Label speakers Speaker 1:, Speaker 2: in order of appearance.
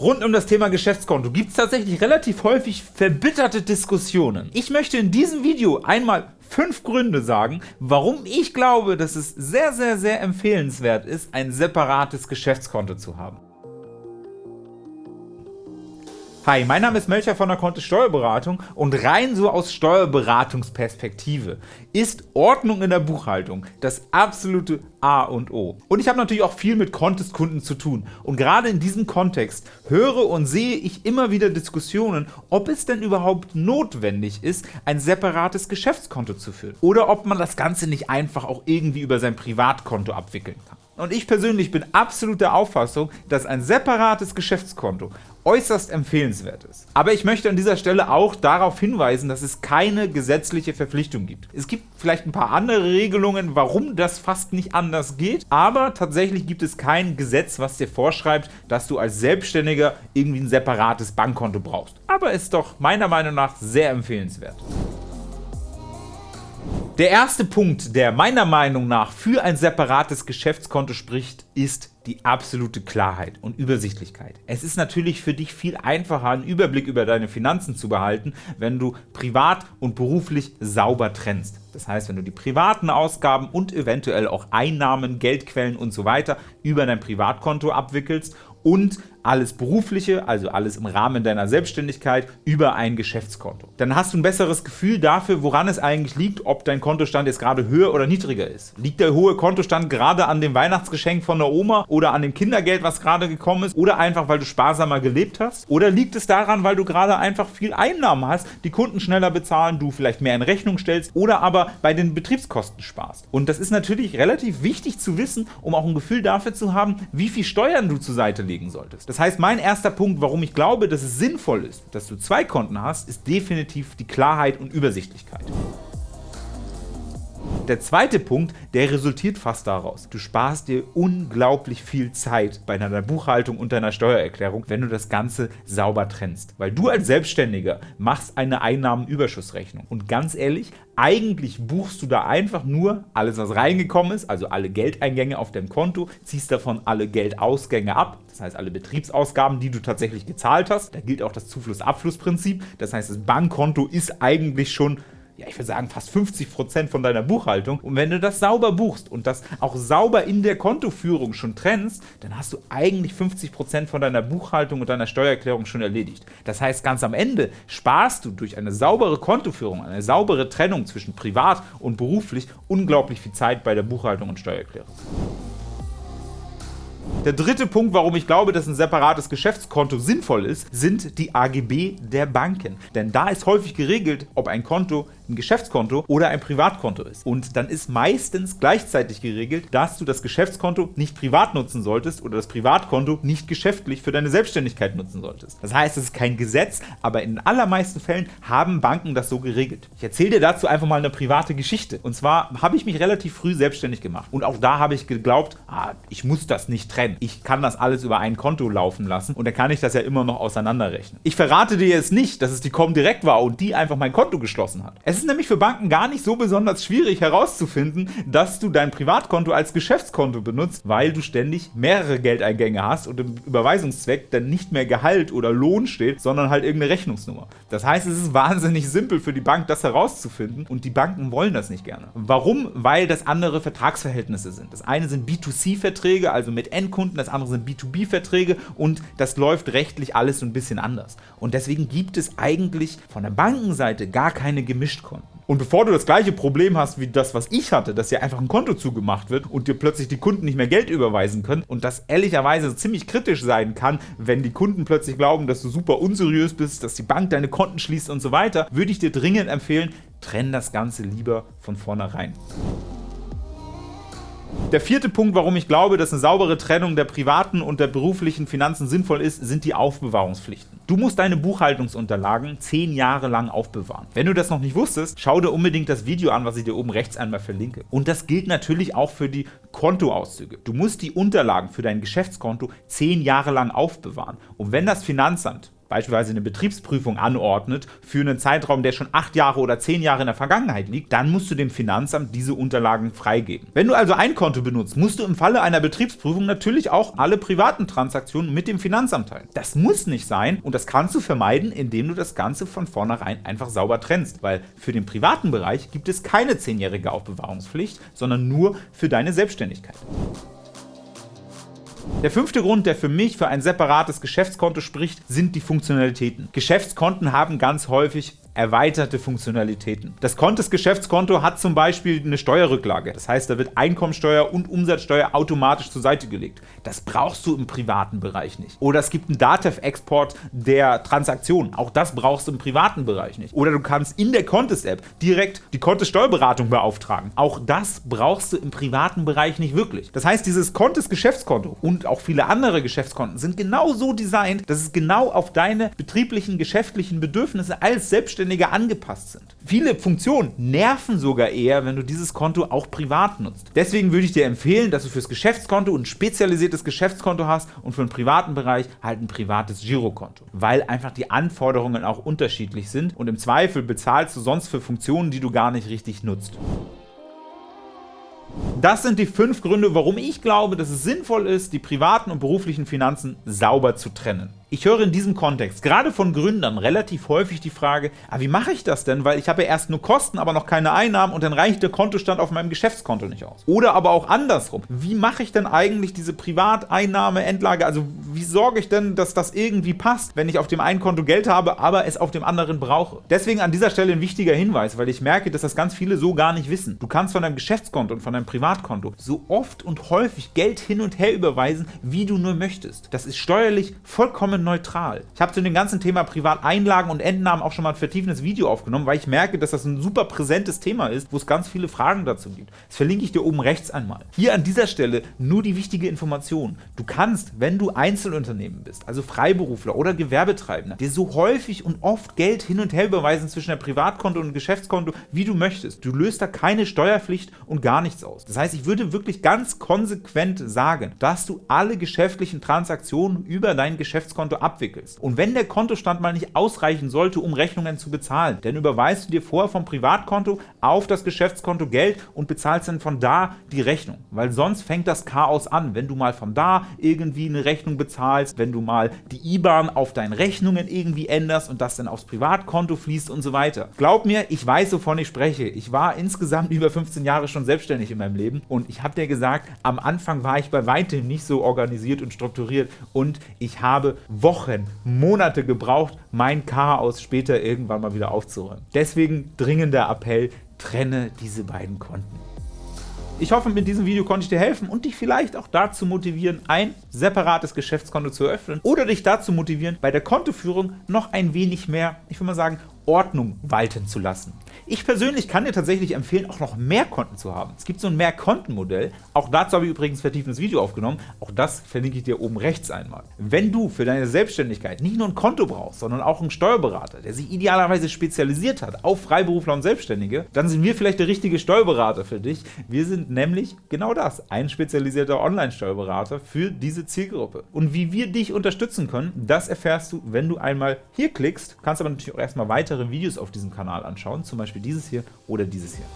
Speaker 1: Rund um das Thema Geschäftskonto gibt es tatsächlich relativ häufig verbitterte Diskussionen. Ich möchte in diesem Video einmal fünf Gründe sagen, warum ich glaube, dass es sehr, sehr, sehr empfehlenswert ist, ein separates Geschäftskonto zu haben. Hi, mein Name ist Melcher von der Kontist Steuerberatung und rein so aus Steuerberatungsperspektive ist Ordnung in der Buchhaltung das absolute A und O. Und ich habe natürlich auch viel mit Contest-Kunden zu tun und gerade in diesem Kontext höre und sehe ich immer wieder Diskussionen, ob es denn überhaupt notwendig ist, ein separates Geschäftskonto zu führen oder ob man das Ganze nicht einfach auch irgendwie über sein Privatkonto abwickeln kann. Und ich persönlich bin absolut der Auffassung, dass ein separates Geschäftskonto äußerst empfehlenswert ist. Aber ich möchte an dieser Stelle auch darauf hinweisen, dass es keine gesetzliche Verpflichtung gibt. Es gibt vielleicht ein paar andere Regelungen, warum das fast nicht anders geht, aber tatsächlich gibt es kein Gesetz, was dir vorschreibt, dass du als Selbstständiger irgendwie ein separates Bankkonto brauchst. Aber ist doch meiner Meinung nach sehr empfehlenswert. Der erste Punkt, der meiner Meinung nach für ein separates Geschäftskonto spricht, ist die absolute Klarheit und Übersichtlichkeit. Es ist natürlich für dich viel einfacher, einen Überblick über deine Finanzen zu behalten, wenn du privat und beruflich sauber trennst. Das heißt, wenn du die privaten Ausgaben und eventuell auch Einnahmen, Geldquellen und so über dein Privatkonto abwickelst und alles Berufliche, also alles im Rahmen deiner Selbstständigkeit, über ein Geschäftskonto. Dann hast du ein besseres Gefühl dafür, woran es eigentlich liegt, ob dein Kontostand jetzt gerade höher oder niedriger ist. Liegt der hohe Kontostand gerade an dem Weihnachtsgeschenk von der Oma oder an dem Kindergeld, was gerade gekommen ist, oder einfach, weil du sparsamer gelebt hast? Oder liegt es daran, weil du gerade einfach viel Einnahmen hast, die Kunden schneller bezahlen, du vielleicht mehr in Rechnung stellst oder aber bei den Betriebskosten sparst? Und das ist natürlich relativ wichtig zu wissen, um auch ein Gefühl dafür zu haben, wie viel Steuern du zur Seite legen solltest. Das heißt, mein erster Punkt, warum ich glaube, dass es sinnvoll ist, dass du zwei Konten hast, ist definitiv die Klarheit und Übersichtlichkeit. Der zweite Punkt, der resultiert fast daraus. Du sparst dir unglaublich viel Zeit bei deiner Buchhaltung und deiner Steuererklärung, wenn du das Ganze sauber trennst. Weil du als Selbstständiger machst eine Einnahmenüberschussrechnung. Und ganz ehrlich, eigentlich buchst du da einfach nur alles, was reingekommen ist, also alle Geldeingänge auf deinem Konto, ziehst davon alle Geldausgänge ab, das heißt alle Betriebsausgaben, die du tatsächlich gezahlt hast. Da gilt auch das Zufluss-Abfluss-Prinzip, das heißt das Bankkonto ist eigentlich schon ja, ich würde sagen, fast 50% von deiner Buchhaltung. Und wenn du das sauber buchst und das auch sauber in der Kontoführung schon trennst, dann hast du eigentlich 50% von deiner Buchhaltung und deiner Steuererklärung schon erledigt. Das heißt, ganz am Ende sparst du durch eine saubere Kontoführung, eine saubere Trennung zwischen privat und beruflich unglaublich viel Zeit bei der Buchhaltung und Steuererklärung. Der dritte Punkt, warum ich glaube, dass ein separates Geschäftskonto sinnvoll ist, sind die AGB der Banken. Denn da ist häufig geregelt, ob ein Konto ein Geschäftskonto oder ein Privatkonto ist. Und dann ist meistens gleichzeitig geregelt, dass du das Geschäftskonto nicht privat nutzen solltest oder das Privatkonto nicht geschäftlich für deine Selbstständigkeit nutzen solltest. Das heißt, es ist kein Gesetz, aber in den allermeisten Fällen haben Banken das so geregelt. Ich erzähle dir dazu einfach mal eine private Geschichte. Und zwar habe ich mich relativ früh selbstständig gemacht. Und auch da habe ich geglaubt, ah, ich muss das nicht trennen. Ich kann das alles über ein Konto laufen lassen und dann kann ich das ja immer noch auseinanderrechnen. Ich verrate dir jetzt nicht, dass es die Comdirect war und die einfach mein Konto geschlossen hat. Es ist nämlich für Banken gar nicht so besonders schwierig herauszufinden, dass du dein Privatkonto als Geschäftskonto benutzt, weil du ständig mehrere Geldeingänge hast und im Überweisungszweck dann nicht mehr Gehalt oder Lohn steht, sondern halt irgendeine Rechnungsnummer. Das heißt, es ist wahnsinnig simpel für die Bank, das herauszufinden und die Banken wollen das nicht gerne. Warum? Weil das andere Vertragsverhältnisse sind. Das eine sind B2C-Verträge, also mit Endkunden, das andere sind B2B-Verträge und das läuft rechtlich alles so ein bisschen anders. Und deswegen gibt es eigentlich von der Bankenseite gar keine Gemischtkonten. Und bevor du das gleiche Problem hast wie das, was ich hatte, dass dir einfach ein Konto zugemacht wird und dir plötzlich die Kunden nicht mehr Geld überweisen können und das ehrlicherweise ziemlich kritisch sein kann, wenn die Kunden plötzlich glauben, dass du super unseriös bist, dass die Bank deine Konten schließt und so weiter, würde ich dir dringend empfehlen, trenn das Ganze lieber von vornherein. Der vierte Punkt, warum ich glaube, dass eine saubere Trennung der privaten und der beruflichen Finanzen sinnvoll ist, sind die Aufbewahrungspflichten. Du musst deine Buchhaltungsunterlagen zehn Jahre lang aufbewahren. Wenn du das noch nicht wusstest, schau dir unbedingt das Video an, was ich dir oben rechts einmal verlinke. Und das gilt natürlich auch für die Kontoauszüge. Du musst die Unterlagen für dein Geschäftskonto zehn Jahre lang aufbewahren. Und wenn das Finanzamt beispielsweise eine Betriebsprüfung anordnet für einen Zeitraum, der schon acht Jahre oder zehn Jahre in der Vergangenheit liegt, dann musst du dem Finanzamt diese Unterlagen freigeben. Wenn du also ein Konto benutzt, musst du im Falle einer Betriebsprüfung natürlich auch alle privaten Transaktionen mit dem Finanzamt teilen. Das muss nicht sein und das kannst du vermeiden, indem du das Ganze von vornherein einfach sauber trennst, weil für den privaten Bereich gibt es keine zehnjährige Aufbewahrungspflicht, sondern nur für deine Selbstständigkeit. Der fünfte Grund, der für mich für ein separates Geschäftskonto spricht, sind die Funktionalitäten. Geschäftskonten haben ganz häufig erweiterte Funktionalitäten. Das Kontesgeschäftskonto hat zum Beispiel eine Steuerrücklage. Das heißt, da wird Einkommensteuer und Umsatzsteuer automatisch zur Seite gelegt. Das brauchst du im privaten Bereich nicht. Oder es gibt einen Datev-Export der Transaktion. Auch das brauchst du im privaten Bereich nicht. Oder du kannst in der Contest-App direkt die Contest-Steuerberatung beauftragen. Auch das brauchst du im privaten Bereich nicht wirklich. Das heißt, dieses Contest-Geschäftskonto und auch viele andere Geschäftskonten sind genau so designt, dass es genau auf deine betrieblichen, geschäftlichen Bedürfnisse als Selbstständiger Selbstständige angepasst sind. Viele Funktionen nerven sogar eher, wenn du dieses Konto auch privat nutzt. Deswegen würde ich dir empfehlen, dass du fürs Geschäftskonto ein spezialisiertes Geschäftskonto hast und für den privaten Bereich halt ein privates Girokonto, weil einfach die Anforderungen auch unterschiedlich sind und im Zweifel bezahlst du sonst für Funktionen, die du gar nicht richtig nutzt. Das sind die fünf Gründe, warum ich glaube, dass es sinnvoll ist, die privaten und beruflichen Finanzen sauber zu trennen. Ich höre in diesem Kontext gerade von Gründern relativ häufig die Frage, ah, wie mache ich das denn, weil ich habe ja erst nur Kosten, aber noch keine Einnahmen und dann reicht der Kontostand auf meinem Geschäftskonto nicht aus. Oder aber auch andersrum, wie mache ich denn eigentlich diese Privateinnahme-Endlage, also wie sorge ich denn, dass das irgendwie passt, wenn ich auf dem einen Konto Geld habe, aber es auf dem anderen brauche. Deswegen an dieser Stelle ein wichtiger Hinweis, weil ich merke, dass das ganz viele so gar nicht wissen. Du kannst von deinem Geschäftskonto und von deinem Privatkonto so oft und häufig Geld hin und her überweisen, wie du nur möchtest. Das ist steuerlich vollkommen neutral. Ich habe zu dem ganzen Thema Privateinlagen und Entnahmen auch schon mal ein vertiefendes Video aufgenommen, weil ich merke, dass das ein super präsentes Thema ist, wo es ganz viele Fragen dazu gibt. Das verlinke ich dir oben rechts einmal. Hier an dieser Stelle nur die wichtige Information. Du kannst, wenn du Einzelunternehmen bist, also Freiberufler oder Gewerbetreibender, dir so häufig und oft Geld hin und her überweisen zwischen der Privatkonto und Geschäftskonto, wie du möchtest. Du löst da keine Steuerpflicht und gar nichts aus. Das heißt, ich würde wirklich ganz konsequent sagen, dass du alle geschäftlichen Transaktionen über dein Geschäftskonto Konto abwickelst. Und wenn der Kontostand mal nicht ausreichen sollte, um Rechnungen zu bezahlen, dann überweist du dir vorher vom Privatkonto auf das Geschäftskonto Geld und bezahlst dann von da die Rechnung. Weil sonst fängt das Chaos an, wenn du mal von da irgendwie eine Rechnung bezahlst, wenn du mal die IBAN auf deinen Rechnungen irgendwie änderst und das dann aufs Privatkonto fließt und so weiter. Glaub mir, ich weiß, wovon ich spreche. Ich war insgesamt über 15 Jahre schon selbstständig in meinem Leben und ich habe dir gesagt, am Anfang war ich bei weitem nicht so organisiert und strukturiert und ich habe Wochen, Monate gebraucht, mein Chaos später irgendwann mal wieder aufzuräumen. Deswegen dringender Appell, trenne diese beiden Konten. Ich hoffe, mit diesem Video konnte ich dir helfen und dich vielleicht auch dazu motivieren, ein separates Geschäftskonto zu eröffnen oder dich dazu motivieren, bei der Kontoführung noch ein wenig mehr, ich würde mal sagen, Ordnung walten zu lassen. Ich persönlich kann dir tatsächlich empfehlen, auch noch mehr Konten zu haben. Es gibt so ein Mehrkontenmodell. Auch dazu habe ich übrigens vertiefendes Video aufgenommen. Auch das verlinke ich dir oben rechts einmal. Wenn du für deine Selbstständigkeit nicht nur ein Konto brauchst, sondern auch einen Steuerberater, der sich idealerweise spezialisiert hat auf Freiberufler und Selbstständige, dann sind wir vielleicht der richtige Steuerberater für dich. Wir sind nämlich genau das, ein spezialisierter Online-Steuerberater für diese Zielgruppe. Und wie wir dich unterstützen können, das erfährst du, wenn du einmal hier klickst. Kannst aber natürlich auch erstmal weitere Videos auf diesem Kanal anschauen, zum Beispiel dieses hier oder dieses hier.